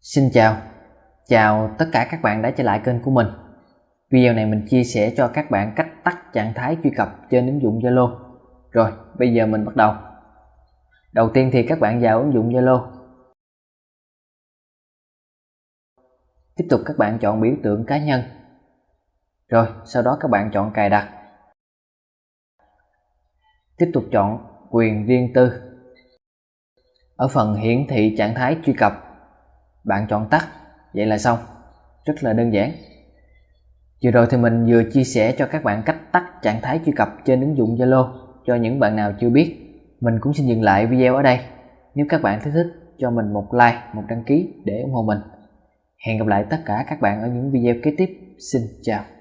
Xin chào, chào tất cả các bạn đã trở lại kênh của mình. Video này mình chia sẻ cho các bạn cách tắt trạng thái truy cập trên ứng dụng Zalo. Rồi, bây giờ mình bắt đầu. Đầu tiên thì các bạn vào ứng dụng Zalo. Tiếp tục các bạn chọn biểu tượng cá nhân. Rồi, sau đó các bạn chọn cài đặt. Tiếp tục chọn quyền riêng tư. Ở phần hiển thị trạng thái truy cập bạn chọn tắt. Vậy là xong. Rất là đơn giản. Vừa rồi thì mình vừa chia sẻ cho các bạn cách tắt trạng thái truy cập trên ứng dụng Zalo cho những bạn nào chưa biết. Mình cũng xin dừng lại video ở đây. Nếu các bạn thấy thích, cho mình một like, một đăng ký để ủng hộ mình. Hẹn gặp lại tất cả các bạn ở những video kế tiếp. Xin chào.